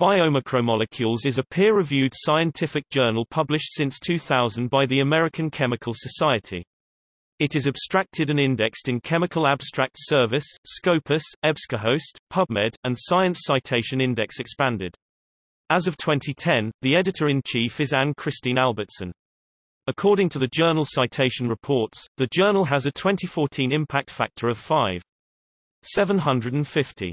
Biomacromolecules is a peer-reviewed scientific journal published since 2000 by the American Chemical Society. It is abstracted and indexed in Chemical Abstract Service, Scopus, EBSCOhost, PubMed, and Science Citation Index Expanded. As of 2010, the editor-in-chief is Ann-Christine Albertsson. According to the journal Citation Reports, the journal has a 2014 impact factor of 5.750.